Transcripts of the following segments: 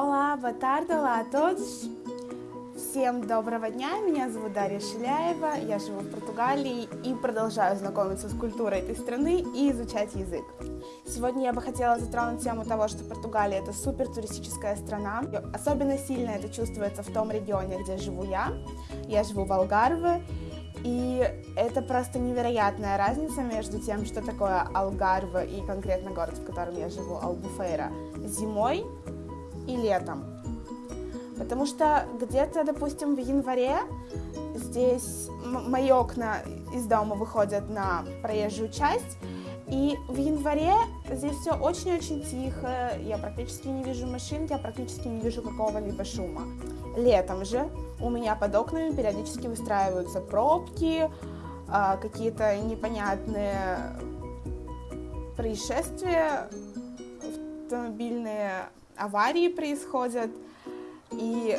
Olá, boa tarde, olá a todos. Всем доброго дня, меня зовут Дарья Шиляева, я живу в Португалии и продолжаю знакомиться с культурой этой страны и изучать язык. Сегодня я бы хотела затронуть тему того, что Португалия это супер туристическая страна. Особенно сильно это чувствуется в том регионе, где живу я. Я живу в Алгарве, и это просто невероятная разница между тем, что такое Алгарве и конкретно город, в котором я живу, Албуфейра, зимой и летом. Потому что где-то, допустим, в январе здесь мои окна из дома выходят на проезжую часть, и в январе здесь все очень-очень тихо, я практически не вижу машин, я практически не вижу какого-либо шума. Летом же у меня под окнами периодически выстраиваются пробки, а, какие-то непонятные происшествия, автомобильные аварии происходят, и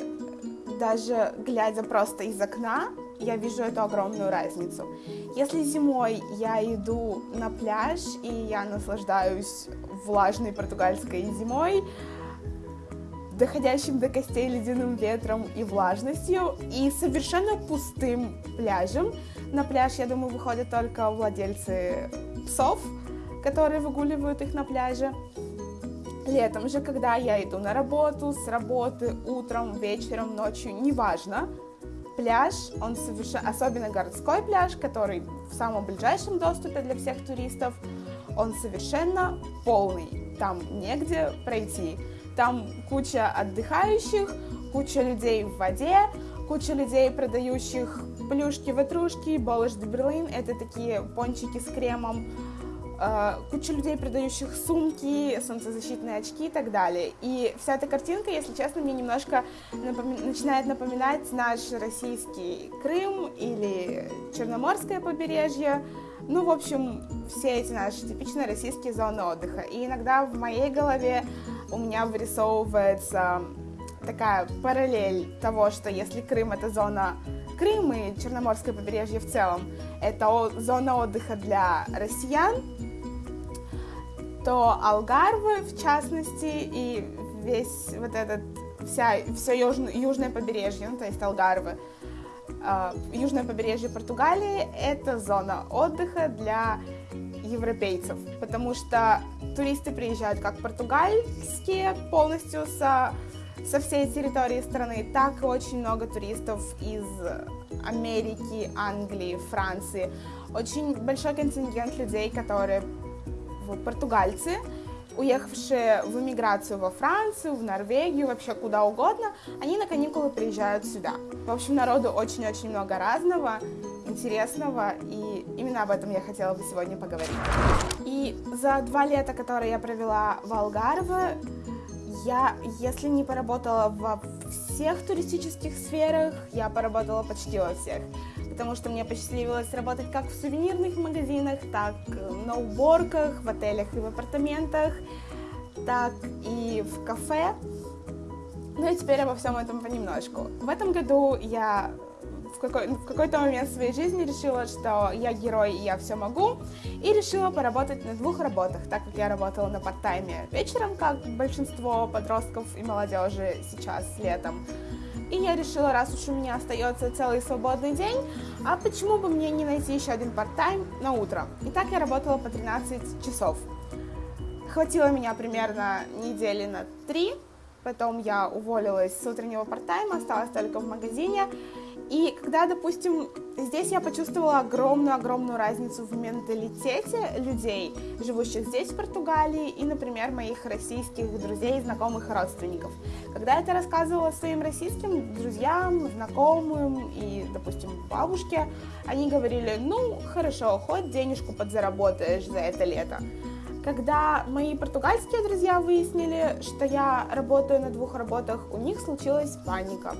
даже глядя просто из окна, я вижу эту огромную разницу. Если зимой я иду на пляж и я наслаждаюсь влажной португальской зимой, доходящим до костей ледяным ветром и влажностью, и совершенно пустым пляжем. На пляж, я думаю, выходят только владельцы псов, которые выгуливают их на пляже. Летом же, когда я иду на работу, с работы, утром, вечером, ночью, неважно, пляж, он совершенно, особенно городской пляж, который в самом ближайшем доступе для всех туристов, он совершенно полный, там негде пройти. Там куча отдыхающих, куча людей в воде, куча людей, продающих плюшки-ватрушки, болыш де берлин, это такие пончики с кремом, куча людей, продающих сумки, солнцезащитные очки и так далее. И вся эта картинка, если честно, мне немножко напоми- начинает напоминать наш российский Крым или Черноморское побережье. Ну, в общем, все эти наши типичные российские зоны отдыха. И иногда в моей голове у меня вырисовывается такая параллель того, что если Крым это зона Крым и Черноморское побережье в целом, это зона отдыха для россиян, то Алгарвы, в частности, и весь вот этот, вся, все южное, южное побережье, ну, то есть Алгарвы, э, южное побережье Португалии — это зона отдыха для европейцев, потому что туристы приезжают как португальские полностью со, со всей территории страны, так и очень много туристов из Америки, Англии, Франции. Очень большой контингент людей, которые португальцы, уехавшие в эмиграцию во Францию, в Норвегию, вообще куда угодно, они на каникулы приезжают сюда. В общем, народу очень-очень много разного, интересного, и именно об этом я хотела бы сегодня поговорить. И за два лета, которые я провела в Алгарве, я, если не поработала во всех туристических сферах, я поработала почти во всех потому что мне посчастливилось работать как в сувенирных магазинах, так на уборках, в отелях и в апартаментах, так и в кафе. Ну и теперь обо всем этом понемножку. В этом году я в, какой, в какой-то момент своей жизни решила, что я герой и я все могу, и решила поработать на двух работах, так как я работала на парт-тайме вечером, как большинство подростков и молодежи сейчас летом, и я решила, раз уж у меня остается целый свободный день, а почему бы мне не найти еще один парт-тайм на утро? И так я работала по 13 часов. Хватило меня примерно недели на три, потом я уволилась с утреннего парт-тайма, осталась только в магазине, и когда, допустим, здесь я почувствовала огромную-огромную разницу в менталитете людей, живущих здесь, в Португалии, и, например, моих российских друзей, знакомых и родственников. Когда я это рассказывала своим российским друзьям, знакомым и, допустим, бабушке, они говорили, ну, хорошо, хоть денежку подзаработаешь за это лето. Когда мои португальские друзья выяснили, что я работаю на двух работах, у них случилась паника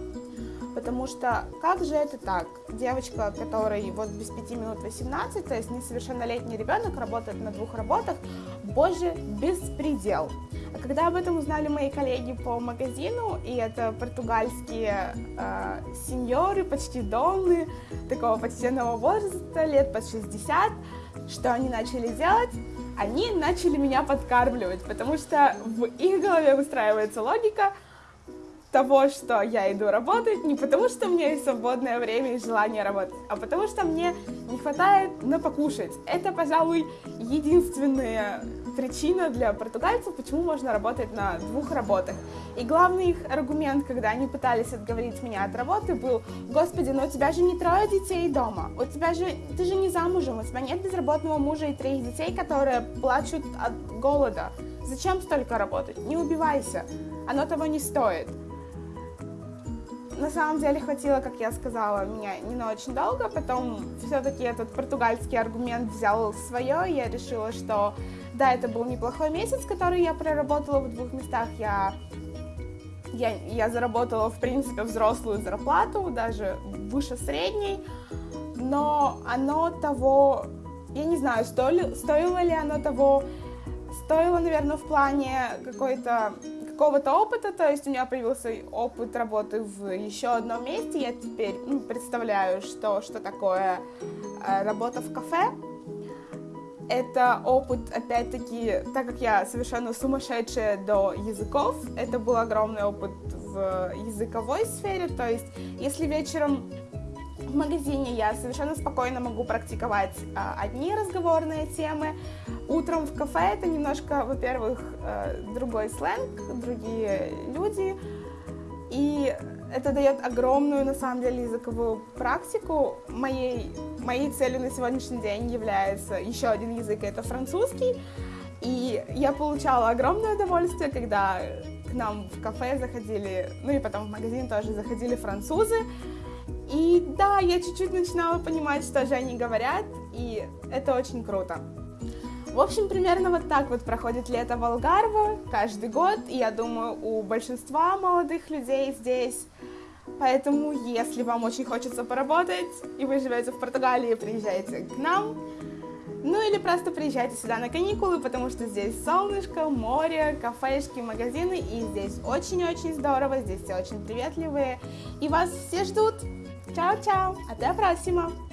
потому что как же это так? Девочка, которой вот без 5 минут 18, то есть несовершеннолетний ребенок, работает на двух работах, боже, беспредел. А когда об этом узнали мои коллеги по магазину, и это португальские э, сеньоры, почти донны, такого почтенного возраста, лет под 60, что они начали делать? Они начали меня подкармливать, потому что в их голове выстраивается логика – того, что я иду работать, не потому что у меня есть свободное время и желание работать, а потому что мне не хватает на покушать. Это, пожалуй, единственная причина для португальцев, почему можно работать на двух работах. И главный их аргумент, когда они пытались отговорить меня от работы, был, господи, но у тебя же не трое детей дома, у тебя же, ты же не замужем, у тебя нет безработного мужа и троих детей, которые плачут от голода. Зачем столько работать? Не убивайся, оно того не стоит на самом деле хватило, как я сказала, меня не очень долго, потом все-таки этот португальский аргумент взял свое, и я решила, что да, это был неплохой месяц, который я проработала в двух местах, я, я, я заработала, в принципе, взрослую зарплату, даже выше средней, но оно того, я не знаю, стоило, стоило ли оно того, стоило, наверное, в плане какой-то какого-то опыта, то есть у меня появился опыт работы в еще одном месте, я теперь ну, представляю, что, что такое э, работа в кафе. Это опыт, опять-таки, так как я совершенно сумасшедшая до языков, это был огромный опыт в языковой сфере, то есть если вечером в магазине я совершенно спокойно могу практиковать а, одни разговорные темы. Утром в кафе это немножко, во-первых, э, другой сленг, другие люди. И это дает огромную, на самом деле, языковую практику. Моей, моей целью на сегодняшний день является еще один язык, это французский. И я получала огромное удовольствие, когда к нам в кафе заходили, ну и потом в магазин тоже заходили французы. И да, я чуть-чуть начинала понимать, что же они говорят, и это очень круто. В общем, примерно вот так вот проходит лето в Алгарве каждый год, и я думаю, у большинства молодых людей здесь. Поэтому, если вам очень хочется поработать, и вы живете в Португалии, приезжайте к нам. Ну или просто приезжайте сюда на каникулы, потому что здесь солнышко, море, кафешки, магазины, и здесь очень-очень здорово, здесь все очень приветливые, и вас все ждут. Tchau, tchau. Até a próxima.